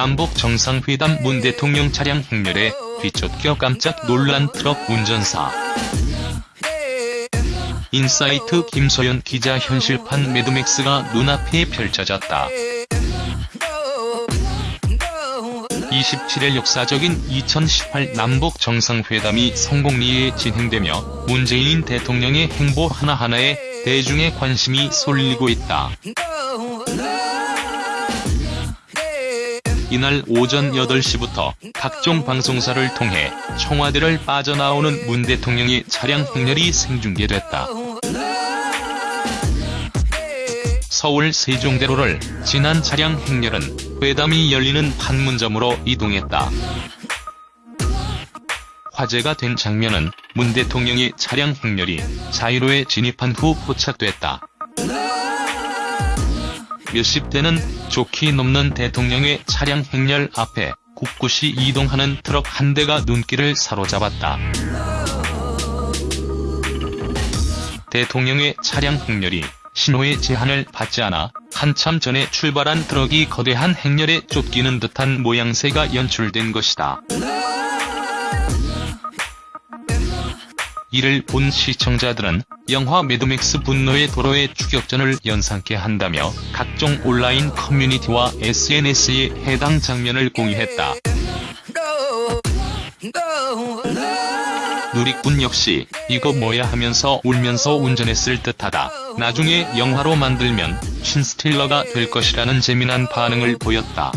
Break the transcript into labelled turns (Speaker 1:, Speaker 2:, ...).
Speaker 1: 남북 정상회담 문 대통령 차량 행렬에 뒤쫓겨 깜짝 놀란 트럭 운전사. 인사이트 김소연 기자 현실판 매드맥스가 눈앞에 펼쳐졌다. 27일 역사적인 2018 남북 정상회담이 성공리에 진행되며 문재인 대통령의 행보 하나하나에 대중의 관심이 쏠리고 있다. 이날 오전 8시부터 각종 방송사를 통해 청와대를 빠져나오는 문 대통령의 차량 행렬이 생중계됐다. 서울 세종대로를 지난 차량 행렬은 회담이 열리는 판문점으로 이동했다. 화제가 된 장면은 문 대통령의 차량 행렬이 자유로에 진입한 후 포착됐다. 몇십 대는 족히 넘는 대통령의 차량 행렬 앞에 꿋꿋이 이동하는 트럭 한 대가 눈길을 사로잡았다. 대통령의 차량 행렬이 신호의 제한을 받지 않아 한참 전에 출발한 트럭이 거대한 행렬에 쫓기는 듯한 모양새가 연출된 것이다. 이를 본 시청자들은 영화 매드맥스 분노의 도로의 추격전을 연상케 한다며 각종 온라인 커뮤니티와 SNS에 해당 장면을 공유했다. 누리꾼 역시 이거 뭐야 하면서 울면서 운전했을 듯하다. 나중에 영화로 만들면 신스틸러가 될 것이라는 재미난 반응을 보였다.